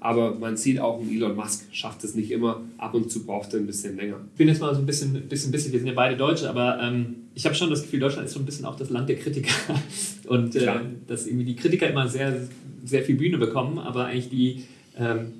Aber man sieht auch, Elon Musk schafft es nicht immer. Ab und zu braucht er ein bisschen länger. Ich bin jetzt mal so ein bisschen, bisschen, bisschen wir sind ja beide Deutsche, aber ähm, ich habe schon das Gefühl, Deutschland ist so ein bisschen auch das Land der Kritiker. Und äh, dass irgendwie die Kritiker immer sehr, sehr viel Bühne bekommen, aber eigentlich die, ähm,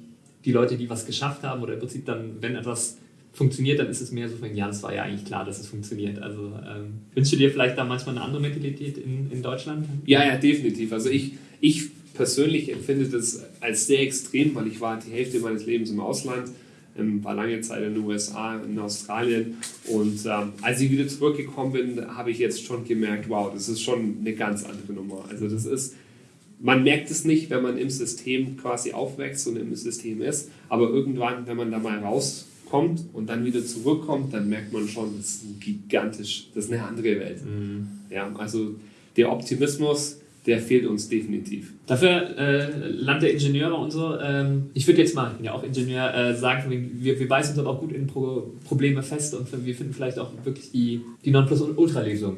die Leute, die was geschafft haben oder im Prinzip dann, wenn etwas funktioniert, dann ist es mehr so von, ja, es war ja eigentlich klar, dass es funktioniert. Also ähm, wünschst du dir vielleicht da manchmal eine andere Mentalität in, in Deutschland? Ja, ja, definitiv. Also ich, ich persönlich empfinde das als sehr extrem, weil ich war die Hälfte meines Lebens im Ausland, ähm, war lange Zeit in den USA, in Australien und ähm, als ich wieder zurückgekommen bin, habe ich jetzt schon gemerkt, wow, das ist schon eine ganz andere Nummer. Also das ist, man merkt es nicht, wenn man im System quasi aufwächst und im System ist, aber irgendwann, wenn man da mal rauskommt und dann wieder zurückkommt, dann merkt man schon, das ist gigantisch, das ist eine andere Welt. Mhm. Ja, also der Optimismus, der fehlt uns definitiv. Dafür äh, Land der Ingenieure und so. Ähm, ich würde jetzt mal, ich bin ja auch Ingenieur, äh, sagen, wir, wir beißen uns aber auch gut in Pro Probleme fest und wir finden vielleicht auch wirklich die, die Nonplusultra-Lösung.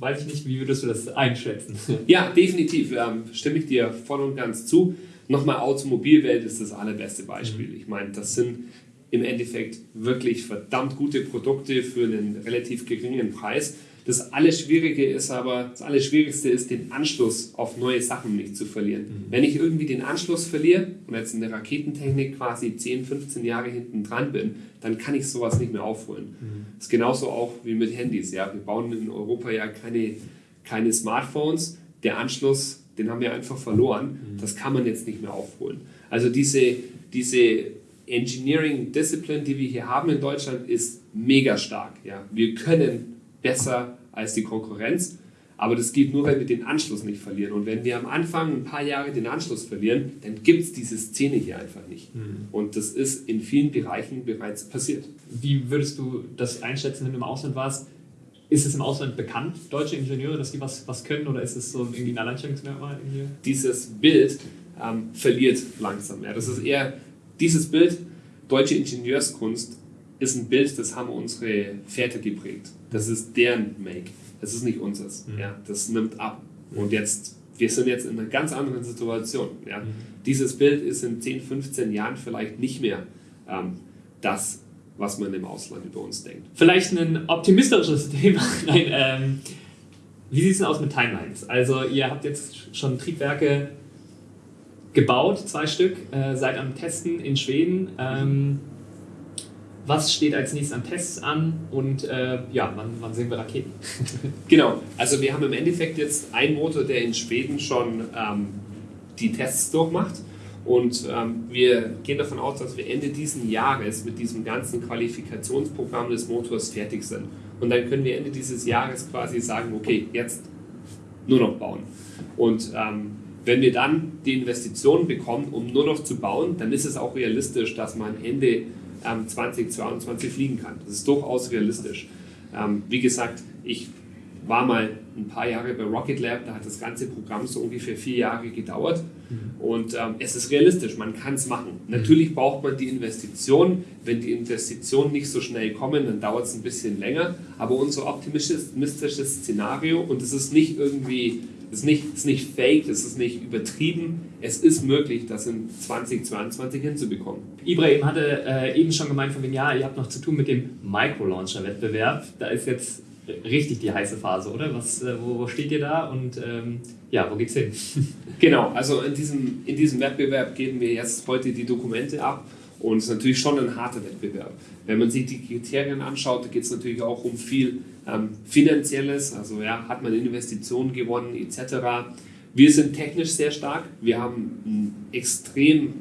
Weiß ich nicht, wie würdest du das einschätzen? Ja, definitiv. Ähm, stimme ich dir voll und ganz zu. Nochmal Automobilwelt ist das allerbeste Beispiel. Mhm. Ich meine, das sind im Endeffekt wirklich verdammt gute Produkte für einen relativ geringen Preis. Das alles Schwierige ist aber, das alles Schwierigste ist, den Anschluss auf neue Sachen nicht zu verlieren. Mhm. Wenn ich irgendwie den Anschluss verliere und jetzt in der Raketentechnik quasi 10, 15 Jahre hinten dran bin, dann kann ich sowas nicht mehr aufholen. Mhm. Das ist genauso auch wie mit Handys. Ja? Wir bauen in Europa ja keine, keine Smartphones. Der Anschluss, den haben wir einfach verloren. Mhm. Das kann man jetzt nicht mehr aufholen. Also diese, diese Engineering Discipline, die wir hier haben in Deutschland, ist mega stark. Ja? Wir können besser als die Konkurrenz. Aber das geht nur, wenn wir den Anschluss nicht verlieren. Und wenn wir am Anfang ein paar Jahre den Anschluss verlieren, dann gibt es diese Szene hier einfach nicht. Mhm. Und das ist in vielen Bereichen bereits passiert. Wie würdest du das einschätzen, wenn du im Ausland warst? Ist es im Ausland bekannt, deutsche Ingenieure, dass die was, was können oder ist es so irgendwie ein Alleinstellungsmerkmal? Hier? Dieses Bild ähm, verliert langsam. Ja. Das ist eher dieses Bild, deutsche Ingenieurskunst ist ein Bild, das haben unsere Väter geprägt. Das ist deren Make. Das ist nicht unseres. Mhm. Ja, das nimmt ab. Und jetzt, wir sind jetzt in einer ganz anderen Situation. Ja. Mhm. Dieses Bild ist in 10, 15 Jahren vielleicht nicht mehr ähm, das, was man im Ausland über uns denkt. Vielleicht ein optimistisches Thema. Nein, ähm, wie sieht es denn aus mit Timelines? Also ihr habt jetzt schon Triebwerke gebaut, zwei Stück, äh, seid am Testen in Schweden. Ähm, was steht als nächstes an Tests an und äh, ja, wann, wann, sehen wir Raketen? genau, also wir haben im Endeffekt jetzt einen Motor, der in Schweden schon ähm, die Tests durchmacht und ähm, wir gehen davon aus, dass wir Ende dieses Jahres mit diesem ganzen Qualifikationsprogramm des Motors fertig sind. Und dann können wir Ende dieses Jahres quasi sagen, okay, jetzt nur noch bauen. Und ähm, wenn wir dann die Investitionen bekommen, um nur noch zu bauen, dann ist es auch realistisch, dass man Ende ähm, 2022 fliegen kann. Das ist durchaus realistisch. Ähm, wie gesagt, ich war mal ein paar Jahre bei Rocket Lab, da hat das ganze Programm so ungefähr vier Jahre gedauert. Mhm. Und ähm, es ist realistisch, man kann es machen. Mhm. Natürlich braucht man die Investition. Wenn die Investitionen nicht so schnell kommen, dann dauert es ein bisschen länger. Aber unser optimistisches Szenario, und es ist nicht irgendwie es ist nicht, ist nicht fake, es ist nicht übertrieben. Es ist möglich, das in 2022 hinzubekommen. Ibrahim hatte äh, eben schon gemeint, von wegen, ja, ihr habt noch zu tun mit dem Micro-Launcher-Wettbewerb. Da ist jetzt richtig die heiße Phase, oder? Was, äh, wo, wo, steht ihr da und ähm, ja, wo geht's hin? genau, also in diesem, in diesem Wettbewerb geben wir jetzt heute die Dokumente ab und es ist natürlich schon ein harter Wettbewerb. Wenn man sich die Kriterien anschaut, da geht es natürlich auch um viel ähm, Finanzielles, also ja, hat man Investitionen gewonnen etc. Wir sind technisch sehr stark, wir haben einen, extrem,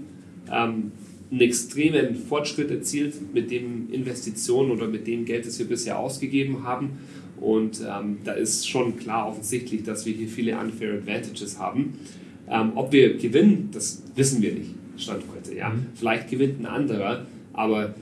ähm, einen extremen Fortschritt erzielt mit den Investitionen oder mit dem Geld, das wir bisher ausgegeben haben. Und ähm, da ist schon klar offensichtlich, dass wir hier viele unfair Advantages haben. Ähm, ob wir gewinnen, das wissen wir nicht, Stand heute. Ja? Mhm. Vielleicht gewinnt ein anderer, aber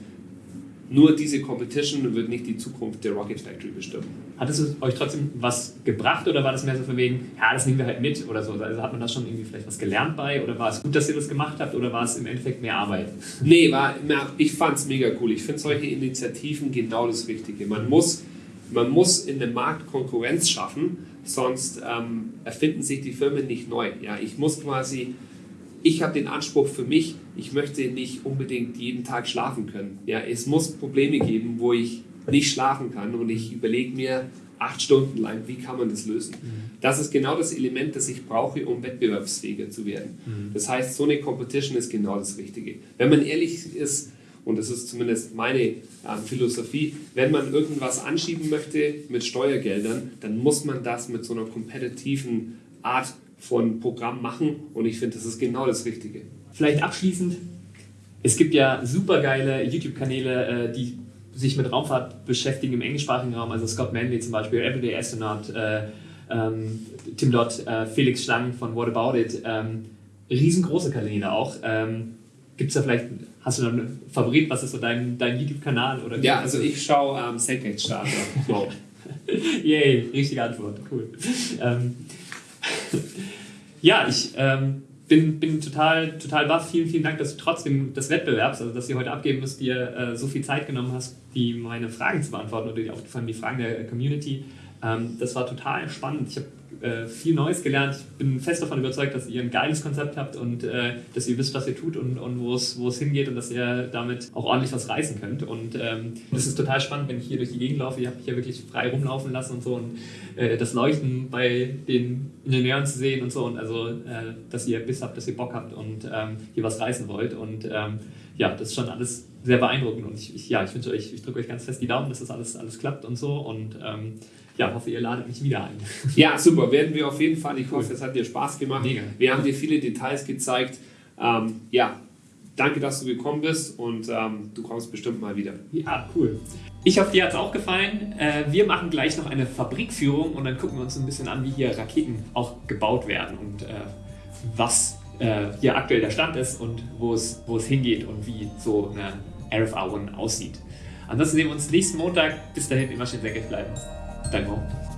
nur diese Competition wird nicht die Zukunft der Rocket Factory bestimmen. Hat es euch trotzdem was gebracht oder war das mehr so von wegen, ja, das nehmen wir halt mit oder so? Also hat man da schon irgendwie vielleicht was gelernt bei oder war es gut, dass ihr das gemacht habt oder war es im Endeffekt mehr Arbeit? Nee, war, ich fand es mega cool. Ich finde solche Initiativen genau das Richtige. Man muss, man muss in dem Markt Konkurrenz schaffen, sonst ähm, erfinden sich die Firmen nicht neu. Ja, ich muss quasi ich habe den Anspruch für mich, ich möchte nicht unbedingt jeden Tag schlafen können. Ja, es muss Probleme geben, wo ich nicht schlafen kann und ich überlege mir acht Stunden lang, wie kann man das lösen. Mhm. Das ist genau das Element, das ich brauche, um wettbewerbsfähiger zu werden. Mhm. Das heißt, so eine Competition ist genau das Richtige. Wenn man ehrlich ist, und das ist zumindest meine äh, Philosophie, wenn man irgendwas anschieben möchte mit Steuergeldern, dann muss man das mit so einer kompetitiven Art von Programm machen und ich finde, das ist genau das Richtige. Vielleicht abschließend, es gibt ja super geile YouTube-Kanäle, äh, die sich mit Raumfahrt beschäftigen im englischsprachigen Raum, also Scott Manley zum Beispiel, Everyday Astronaut, äh, ähm, Tim Dott, äh, Felix Schlang von What About It, ähm, riesengroße Kanäle auch. Ähm, Gibt es da vielleicht, hast du noch einen Favorit, was ist so dein, dein YouTube-Kanal? Ja, also ich schaue ähm, Senkrechtstarter. wow. Yay, richtige Antwort, cool. Ähm, ja, ich ähm, bin, bin total, total baff. Vielen, vielen Dank, dass du trotzdem des Wettbewerbs, also dass du heute abgeben musst, dir äh, so viel Zeit genommen hast, die meine Fragen zu beantworten oder auch vor allem die Fragen der Community. Ähm, das war total spannend. Ich habe äh, viel Neues gelernt. Ich bin fest davon überzeugt, dass ihr ein geiles Konzept habt und äh, dass ihr wisst, was ihr tut und, und wo es hingeht und dass ihr damit auch ordentlich was reißen könnt. Und ähm, das ist total spannend, wenn ich hier durch die Gegend laufe. Ihr habt mich ja wirklich frei rumlaufen lassen und so und äh, das Leuchten bei den Ingenieuren zu sehen und so und also, äh, dass ihr Biss habt, dass ihr Bock habt und ähm, hier was reißen wollt. Und ähm, ja, das ist schon alles sehr beeindruckend und ich, ich ja, ich wünsche euch, ich drücke euch ganz fest die Daumen, dass das alles, alles klappt und so und ähm, ja, hoffe, ihr ladet mich wieder ein. Ja, super, werden wir auf jeden Fall. Ich hoffe, es hat dir Spaß gemacht. Mega. Wir haben dir viele Details gezeigt. Ähm, ja, danke, dass du gekommen bist und ähm, du kommst bestimmt mal wieder. Ja, cool. Ich hoffe, dir hat es auch gefallen. Äh, wir machen gleich noch eine Fabrikführung und dann gucken wir uns ein bisschen an, wie hier Raketen auch gebaut werden und äh, was äh, hier aktuell der Stand ist und wo es, hingeht und wie so eine RFA One aussieht. Ansonsten sehen wir uns nächsten Montag. Bis dahin immer schön sehr bleiben. 大哥。